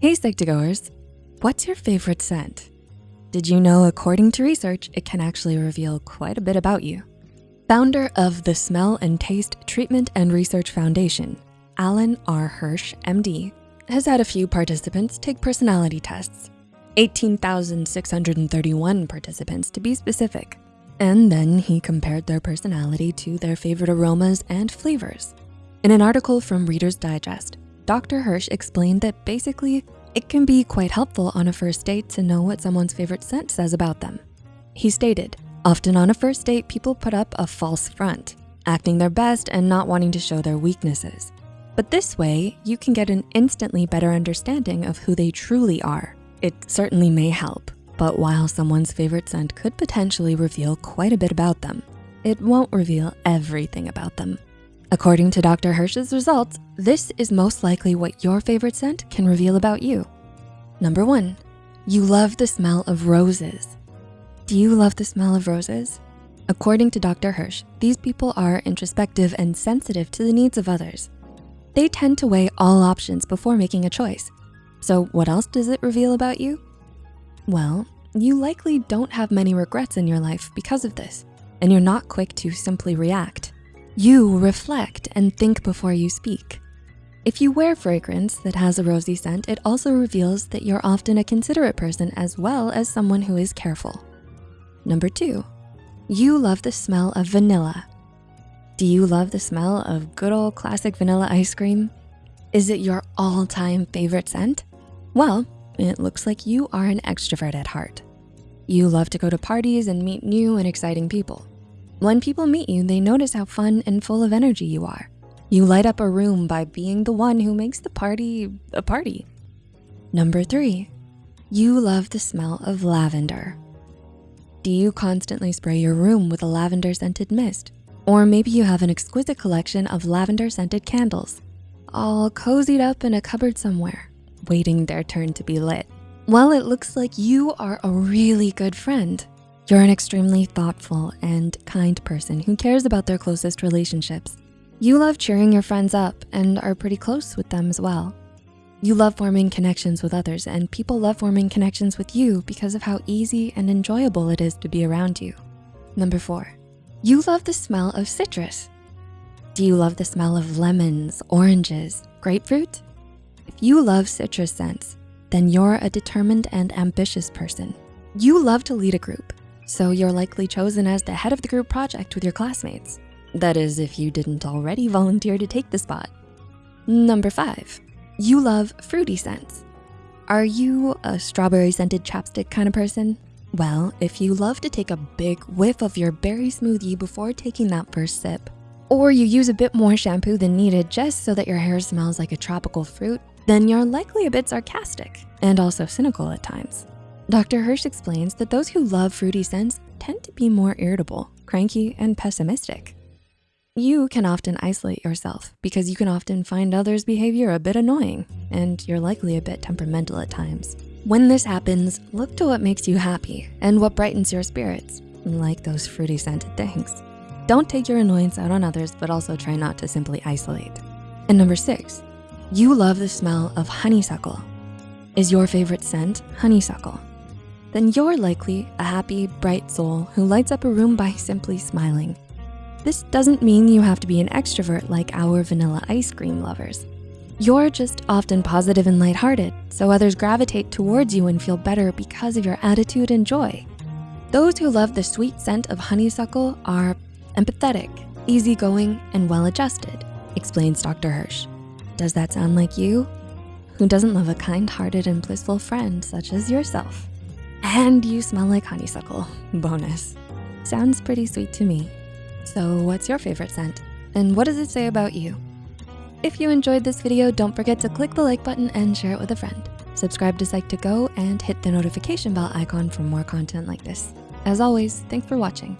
Hey Psych2Goers, what's your favorite scent? Did you know according to research, it can actually reveal quite a bit about you? Founder of the Smell and Taste Treatment and Research Foundation, Alan R. Hirsch, MD, has had a few participants take personality tests, 18,631 participants to be specific. And then he compared their personality to their favorite aromas and flavors. In an article from Reader's Digest, Dr. Hirsch explained that basically it can be quite helpful on a first date to know what someone's favorite scent says about them. He stated, often on a first date, people put up a false front, acting their best and not wanting to show their weaknesses. But this way, you can get an instantly better understanding of who they truly are. It certainly may help, but while someone's favorite scent could potentially reveal quite a bit about them, it won't reveal everything about them. According to Dr. Hirsch's results, this is most likely what your favorite scent can reveal about you. Number one, you love the smell of roses. Do you love the smell of roses? According to Dr. Hirsch, these people are introspective and sensitive to the needs of others. They tend to weigh all options before making a choice. So what else does it reveal about you? Well, you likely don't have many regrets in your life because of this, and you're not quick to simply react. You reflect and think before you speak. If you wear fragrance that has a rosy scent, it also reveals that you're often a considerate person as well as someone who is careful. Number two, you love the smell of vanilla. Do you love the smell of good old classic vanilla ice cream? Is it your all-time favorite scent? Well, it looks like you are an extrovert at heart. You love to go to parties and meet new and exciting people. When people meet you, they notice how fun and full of energy you are. You light up a room by being the one who makes the party a party. Number three, you love the smell of lavender. Do you constantly spray your room with a lavender scented mist? Or maybe you have an exquisite collection of lavender scented candles, all cozied up in a cupboard somewhere, waiting their turn to be lit. Well, it looks like you are a really good friend you're an extremely thoughtful and kind person who cares about their closest relationships. You love cheering your friends up and are pretty close with them as well. You love forming connections with others and people love forming connections with you because of how easy and enjoyable it is to be around you. Number four, you love the smell of citrus. Do you love the smell of lemons, oranges, grapefruit? If you love citrus scents, then you're a determined and ambitious person. You love to lead a group so you're likely chosen as the head of the group project with your classmates. That is, if you didn't already volunteer to take the spot. Number five, you love fruity scents. Are you a strawberry scented chapstick kind of person? Well, if you love to take a big whiff of your berry smoothie before taking that first sip, or you use a bit more shampoo than needed just so that your hair smells like a tropical fruit, then you're likely a bit sarcastic and also cynical at times. Dr. Hirsch explains that those who love fruity scents tend to be more irritable, cranky, and pessimistic. You can often isolate yourself because you can often find others' behavior a bit annoying and you're likely a bit temperamental at times. When this happens, look to what makes you happy and what brightens your spirits, like those fruity scented things. Don't take your annoyance out on others, but also try not to simply isolate. And number six, you love the smell of honeysuckle. Is your favorite scent honeysuckle? Then you're likely a happy, bright soul who lights up a room by simply smiling. This doesn't mean you have to be an extrovert like our vanilla ice cream lovers. You're just often positive and lighthearted, so others gravitate towards you and feel better because of your attitude and joy. Those who love the sweet scent of honeysuckle are empathetic, easygoing, and well-adjusted, explains Dr. Hirsch. Does that sound like you? Who doesn't love a kind-hearted and blissful friend such as yourself? And you smell like honeysuckle, bonus. Sounds pretty sweet to me. So what's your favorite scent? And what does it say about you? If you enjoyed this video, don't forget to click the like button and share it with a friend. Subscribe to Psych2Go and hit the notification bell icon for more content like this. As always, thanks for watching.